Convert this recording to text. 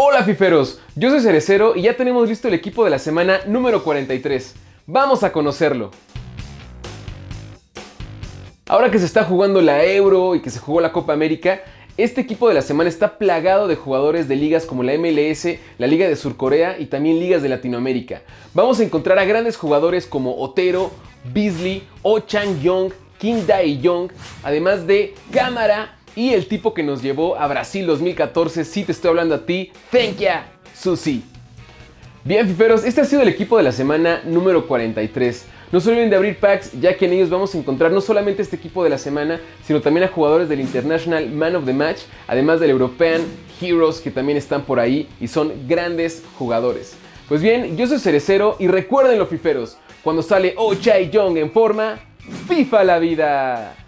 Hola fiferos, yo soy Cerecero y ya tenemos listo el equipo de la semana número 43. Vamos a conocerlo. Ahora que se está jugando la Euro y que se jugó la Copa América, este equipo de la semana está plagado de jugadores de ligas como la MLS, la Liga de Surcorea y también ligas de Latinoamérica. Vamos a encontrar a grandes jugadores como Otero, Beasley, Oh Chang Yong, Kim Dae Young, además de Cámara y el tipo que nos llevó a Brasil 2014, sí te estoy hablando a ti, thank ya, Susi. Bien, fiferos, este ha sido el equipo de la semana número 43. No se olviden de abrir packs, ya que en ellos vamos a encontrar no solamente este equipo de la semana, sino también a jugadores del International Man of the Match, además del European Heroes que también están por ahí y son grandes jugadores. Pues bien, yo soy Cerecero y recuerden los fiferos, cuando sale Oh Chai Young en forma, FIFA la vida.